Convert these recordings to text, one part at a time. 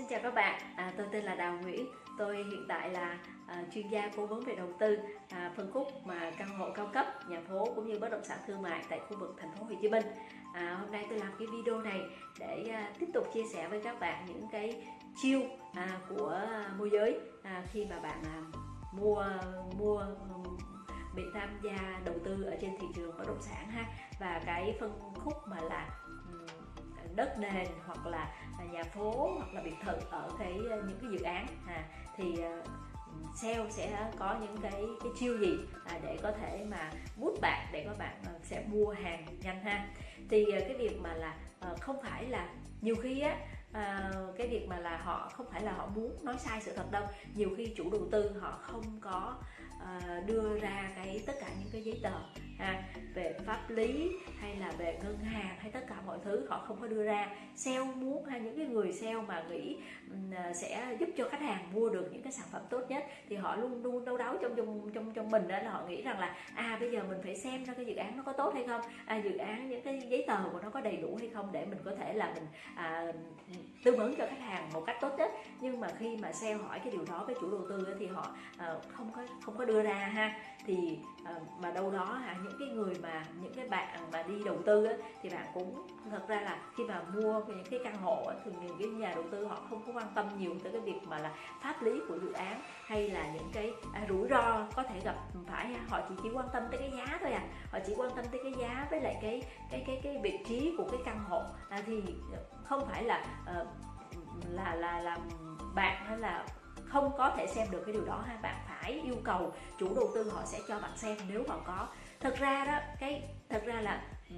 Xin chào các bạn, à, tôi tên là Đào Nguyễn. Tôi hiện tại là à, chuyên gia cố vấn về đầu tư à, phân khúc mà căn hộ cao cấp, nhà phố cũng như bất động sản thương mại tại khu vực thành phố Hồ Chí Minh. À, Hôm nay tôi làm cái video này để à, tiếp tục chia sẻ với các bạn những cái chiêu à, của môi giới à, khi mà bạn à, mua mua bị tham gia đầu tư ở trên thị trường bất động sản ha. Và cái phân khúc mà là đất nền hoặc là À, nhà phố hoặc là biệt thự ở cái ờ, những cái dự án. À, thì ờ, sale sẽ có những cái cái chiêu gì à, để có thể mà bút bạn để các bạn ờ, sẽ mua hàng nhanh ha. Thì cái việc mà là không phải là nhiều khi á à, cái việc mà là họ không phải là họ muốn nói sai sự thật đâu. Nhiều khi chủ đầu tư họ không có à, đưa ra cái tất cả những cái giấy tờ ha, về pháp lý hay là về ngân hàng hay tất cả mọi thứ họ không có đưa ra. Sale muốn hay những cái người sale mà nghĩ à, sẽ giúp cho khách hàng mua được những cái sản phẩm tốt nhất thì họ luôn luôn đâu đáo trong trong trong trong mình đó là họ nghĩ rằng là à bây giờ mình phải xem ra cái dự án nó có tốt hay không à, dự án những cái giấy tờ của nó có đầy đủ hay không để mình có thể là mình à, tư vấn cho khách hàng một cách tốt nhất. Nhưng mà khi mà sale hỏi cái điều đó với chủ đầu tư thì họ ờ, không có không có đưa ra ha thì ờ, mà đâu đó hả những cái người mà những cái bạn mà đi đầu tư á, thì bạn cũng thật ra là khi mà mua những cái căn hộ á, thì những cái nhà đầu tư họ không có quan tâm nhiều tới cái việc mà là pháp lý của dự án hay là những cái à, rủi ro có thể gặp phải họ chỉ chỉ quan tâm tới cái giá thôi à. Họ chỉ quan tâm tới cái giá với lại cái cái cái cái vị trí của cái căn hộ. À, thì không phải là uh, là là làm bạn hay là không có thể xem được cái điều đó ha. Bạn phải yêu cầu chủ đầu tư họ sẽ cho bạn xem nếu họ có. Thật ra đó cái thật ra là ừ,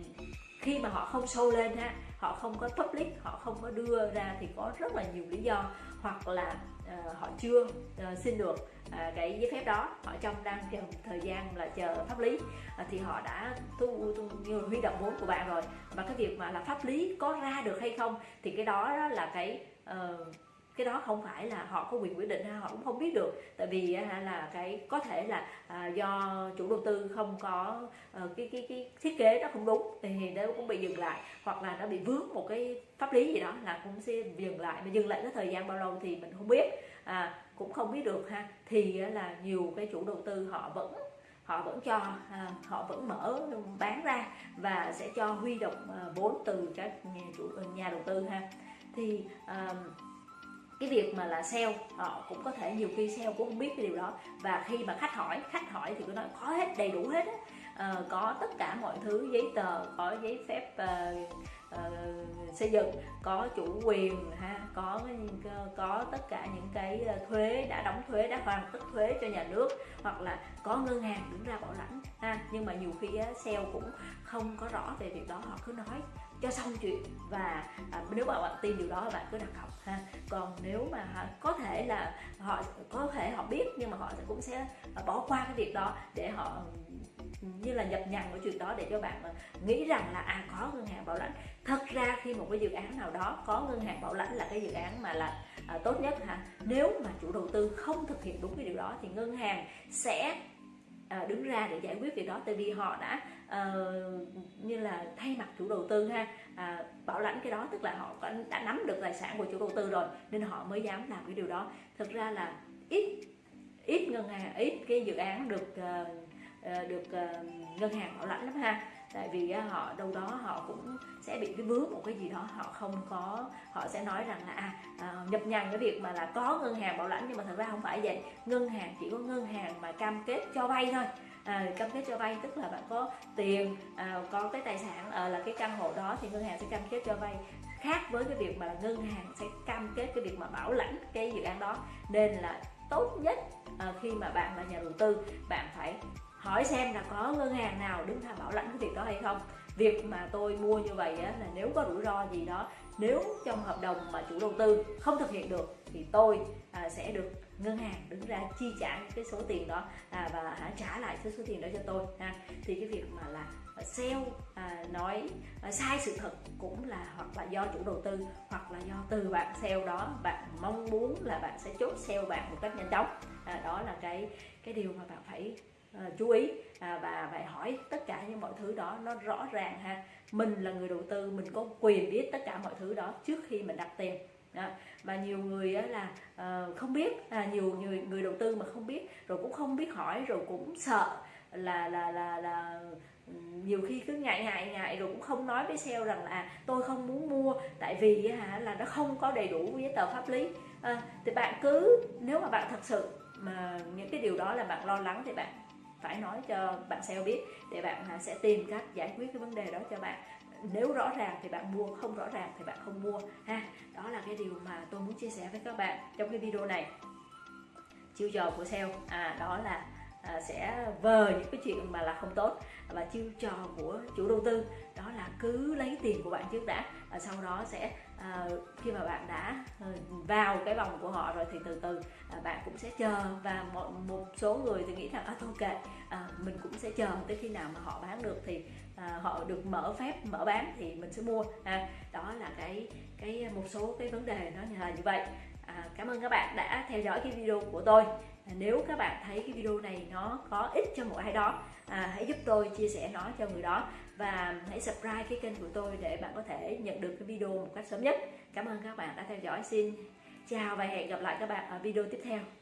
khi mà họ không show lên ha họ không có public họ không có đưa ra thì có rất là nhiều lý do. Hoặc là uh, họ chưa uh, xin được uh, cái giấy phép đó. Họ trong đang chờ thời gian là chờ pháp lý uh, thì họ đã thu, thu như huy động vốn của bạn rồi. Và cái việc mà là pháp lý có ra được hay không thì cái đó, đó là cái uh, cái đó không phải là họ có quyền quyết định ha họ cũng không biết được. Tại vì là cái có thể là à, do chủ đầu tư không có ờ, cái cái cái thiết kế nó không đúng thì nó cũng bị dừng lại hoặc là nó bị vướng một cái pháp lý gì đó là cũng sẽ dừng lại. Mà dừng lại cái thời gian bao lâu thì mình không biết à, cũng không biết được ha. Thì là nhiều cái chủ đầu tư họ vẫn họ vẫn cho à, họ vẫn mở bán ra và sẽ cho huy động à, vốn từ các nhà chủ nhà đầu tư ha. Thì à, cái việc mà là sale họ cũng có thể nhiều khi sale cũng không biết cái điều đó. Và khi mà khách hỏi khách hỏi thì cứ nói có hết đầy đủ hết á. À, có tất cả mọi thứ giấy tờ có giấy phép uh, uh, xây dựng có chủ quyền ha có có tất cả những cái thuế đã đóng thuế đã hoàn tất thuế cho nhà nước hoặc là có ngân hàng đứng ra bảo lãnh ha. Nhưng mà nhiều khi á, sale cũng không có rõ về việc đó họ cứ nói cho xong chuyện và à, nếu mà bạn tin điều đó bạn cứ đặt cọc ha. Còn nếu mà à, có thể là họ có thể họ biết nhưng mà họ cũng sẽ à, bỏ qua cái việc đó để họ như là nhập nhằng cái chuyện đó để cho bạn à, nghĩ rằng là à có ngân hàng bảo lãnh. Thật ra khi một cái dự án nào đó có ngân hàng bảo lãnh là cái dự án mà là à, tốt nhất ha nếu mà chủ đầu tư không thực hiện đúng cái điều đó thì ngân hàng sẽ à, đứng ra để giải quyết việc đó. Tại vì họ đã uh, như là thay mặt chủ đầu tư ha à, bảo lãnh cái đó tức là họ đã nắm được tài sản của chủ đầu tư rồi nên họ mới dám làm cái điều đó. Thực ra là ít ít ngân hàng ít cái dự án được uh, được uh, ngân hàng bảo lãnh lắm ha tại vì họ đâu đó họ cũng sẽ bị cái vướng một cái gì đó họ không có họ sẽ nói rằng là à, à nhập nhằng cái việc mà là có ngân hàng bảo lãnh nhưng mà thật ra không phải vậy. Ngân hàng chỉ có ngân hàng mà cam kết cho vay thôi. À, cam kết cho vay tức là bạn có tiền à, có cái tài sản à, là cái căn hộ đó thì ngân hàng sẽ cam kết cho vay. Khác với cái việc mà là ngân hàng sẽ cam kết cái việc mà bảo lãnh cái dự án đó. Nên là tốt nhất à, khi mà bạn là nhà đầu tư bạn phải hỏi xem là có ngân hàng nào đứng ra bảo lãnh cái việc đó hay không. Việc mà tôi mua như vậy á, là nếu có rủi ro gì đó nếu trong hợp đồng mà chủ đầu tư không thực hiện được thì tôi à, sẽ được ngân hàng đứng ra chi trả cái số tiền đó à, và hả trả lại cái số tiền đó cho tôi ha. Thì cái việc mà là sale à, nói à, sai sự thật cũng là hoặc là do chủ đầu tư hoặc là do từ bạn sale đó bạn mong muốn là bạn sẽ chốt sale bạn một cách nhanh chóng. À, đó là cái cái điều mà bạn phải uh, chú ý. À, và phải hỏi tất cả những mọi thứ đó nó rõ ràng ha. Mình là người đầu tư mình có quyền biết tất cả mọi thứ đó trước khi mình đặt tiền. Đó. mà nhiều người á là uh, không biết. À, nhiều người người đầu tư mà không biết rồi cũng không biết hỏi rồi cũng sợ là là là là nhiều khi cứ ngại ngại ngại rồi cũng không nói với sale rằng là à, tôi không muốn mua. Tại vì hả là nó không có đầy đủ giấy tờ pháp lý. À, thì bạn cứ nếu mà bạn thật sự mà những cái điều đó là bạn lo lắng thì bạn phải nói cho bạn sale biết để bạn à, sẽ tìm cách giải quyết cái vấn đề đó cho bạn. Nếu rõ ràng thì bạn mua không rõ ràng thì bạn không mua ha. Đó là cái điều mà tôi muốn chia sẻ với các bạn trong cái video này. Chiêu trò của sale à đó là à, sẽ vờ những cái chuyện mà là không tốt và chiêu trò của chủ đầu tư đó là cứ lấy tiền của bạn trước đã và sau đó sẽ à, khi mà bạn đã ờ, vào cái vòng của họ rồi thì từ từ à, bạn cũng sẽ chờ và một, một số người thì nghĩ rằng à thôi kệ à, mình cũng sẽ chờ tới khi nào mà họ bán được thì à, họ được mở phép mở bán thì mình sẽ mua. À, đó là cái cái một số cái vấn đề nó là như vậy. À, cảm ơn các bạn đã theo dõi cái video của tôi. À, nếu các bạn thấy cái video này nó có ích cho một ai đó à, hãy giúp tôi chia sẻ nó cho người đó và hãy subscribe cái kênh của tôi để bạn có thể nhận được cái video một cách sớm nhất. Cảm ơn các bạn đã theo dõi. Xin chào và hẹn gặp lại các bạn ở video tiếp theo.